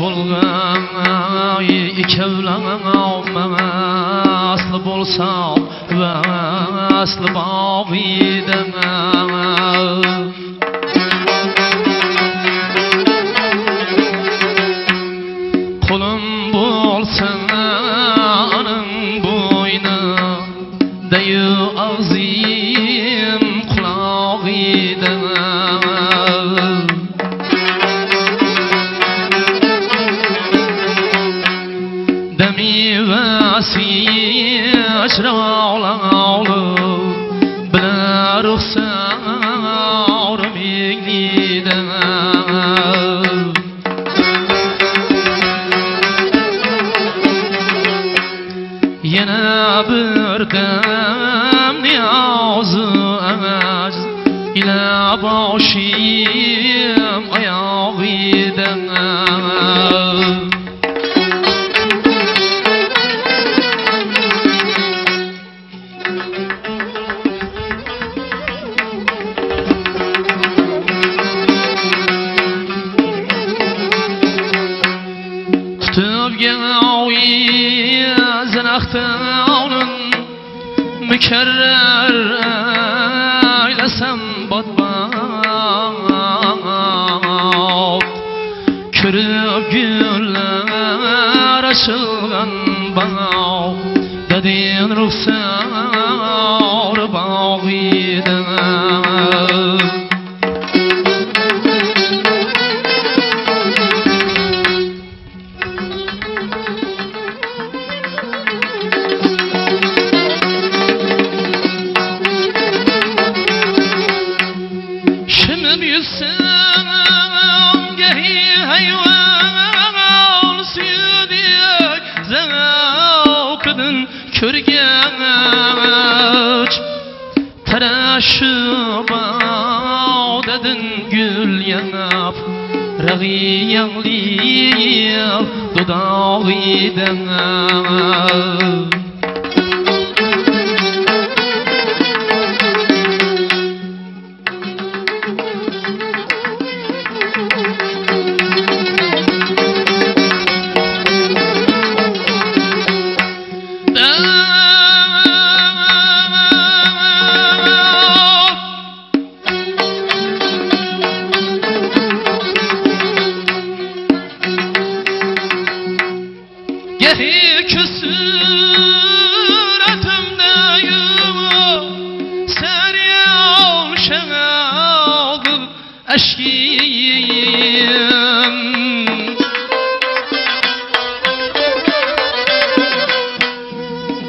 bo'lgan ikkovlaman asli bo'lsam va asli bobiydaman Ruhsar migliden Yana bir dem niyazı emez. İla başım mükerrer eylesem batbat Körüp güller açılgan bağ. Dedin ruhsar Şimdi bilsem gehi hayvan südüyek Zevkıdın körgeç Tereşüp dedin gül yanap Ragi yanlıyıp dudağıyden Gehi küsüretimde yuva Seryan şenadı eşkiyim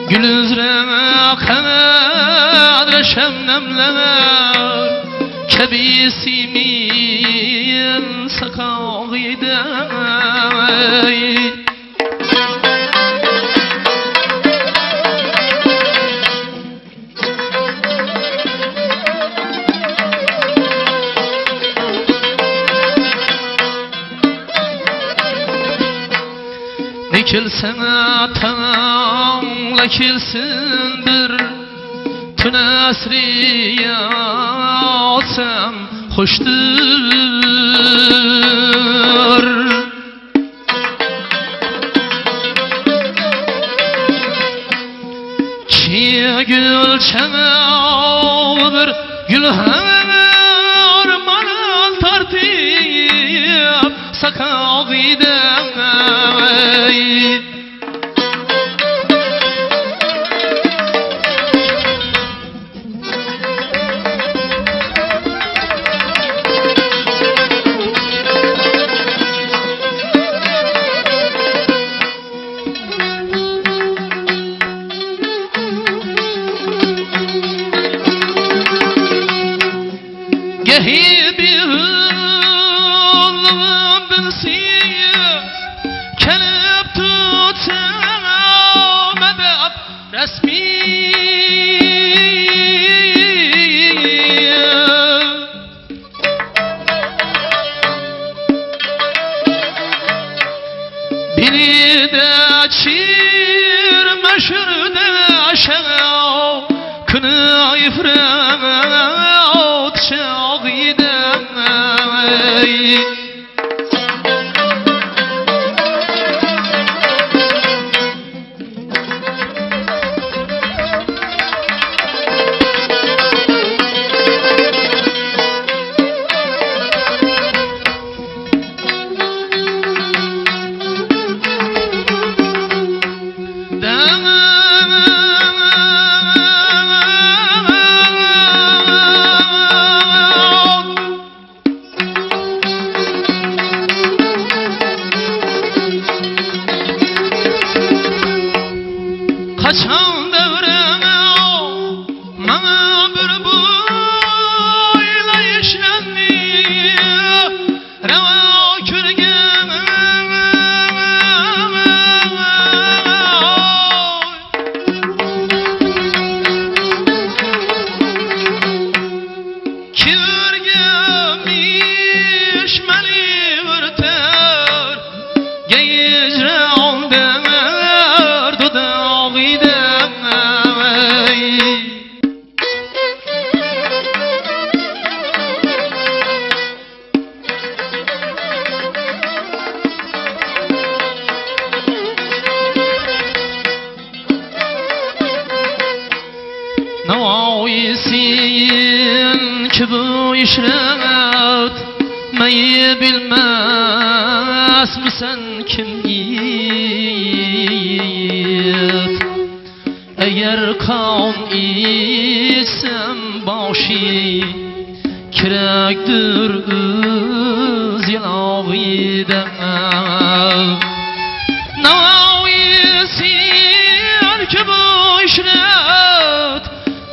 Gülüzreme sakağıydı Dikilsen atanla kilsindir Tün esriye alsam hoştur Çiğ gül çemer gülhan Armanın tartıyıp sakağıdan Gehi دید تا چرمش رد کنای کنی ای ای touch home. Navaisin ki bu işret Meyi bilmez misin kim yiğit? Eğer kan isem başı Kirektir öz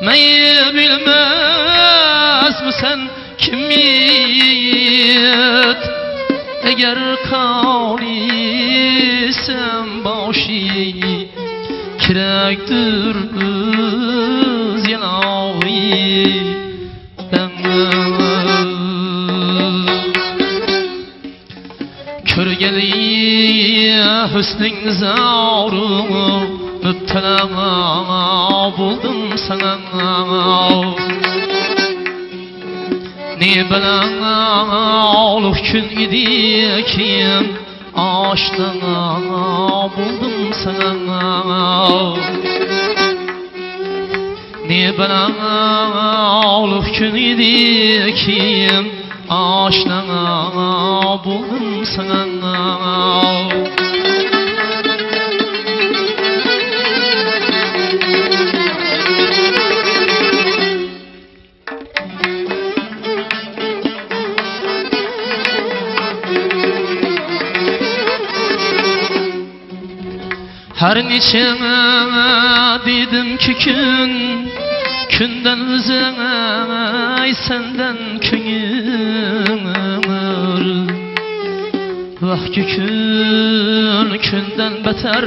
Meyi bilmez mi sen kimiyet? Eğer kavlisem başı Kirektir öz yanavi Körgeli hüsnün zavru Müptela buldum sana. Ne bilen olup gün idi kim Aşkına buldum sana. Ne bilen olup gün idi kim Aşkına buldum sana Her neçe dedim ki gün Künden ay senden köyümür Vah ki gün künden beter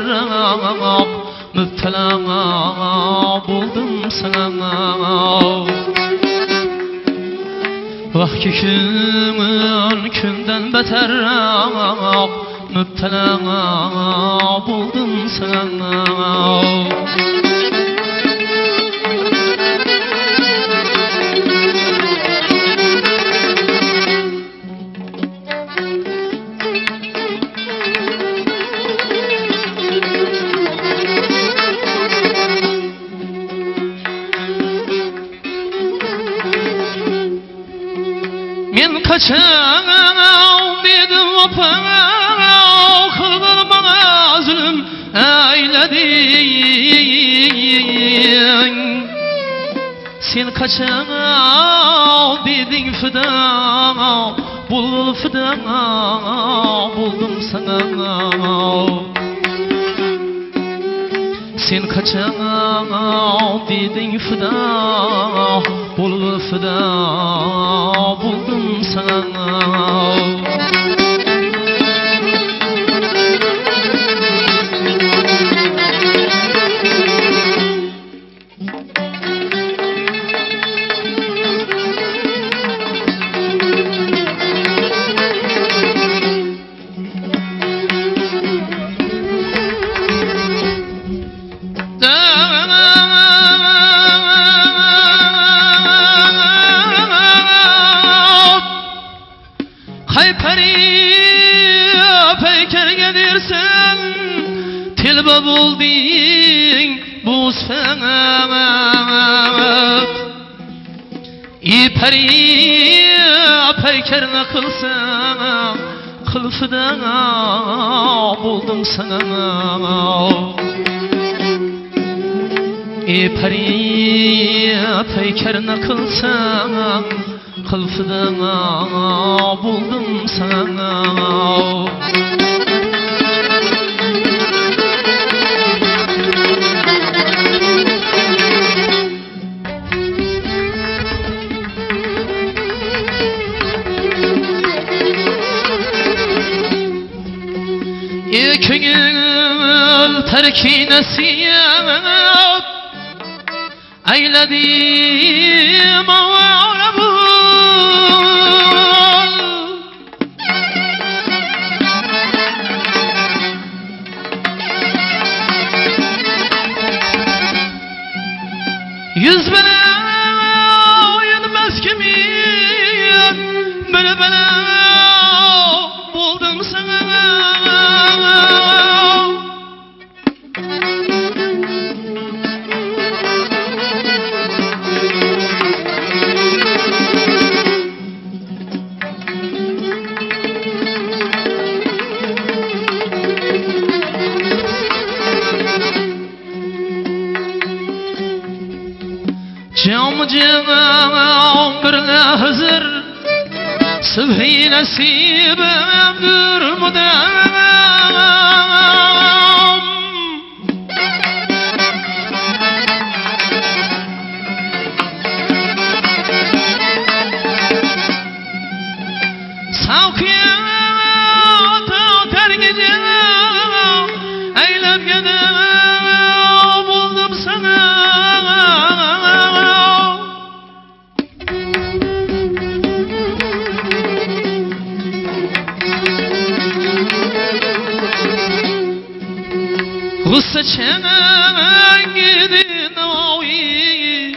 Müptela buldum sana. Vah ki gün künden beter Müptela buldum sana Men kaçan dedim opam Kıldır bana zulüm eyledin Sen kaçan dedin fida Bul fida buldum sana Sen kaçan dedin fida Bul fida buldum sana Tilbe buldin bu senet İperi peyker ne kılsam Kılıfıda buldum sana. İperi peyker ne kılsam Kılıfıda buldum sana terki nasiyat eyledim ağabul Yüz bene yenmez kimin Bele bele buldum sana سبحي نسيب عبد المدعم Çenen gidin oyi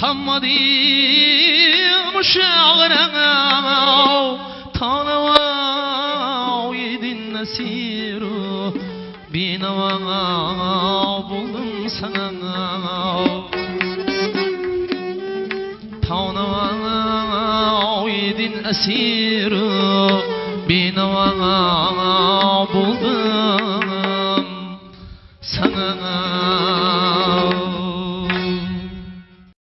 Tammadim şağırana Tanava yedin nasiru Binava buldum sana Tanava yedin asiru Binava buldum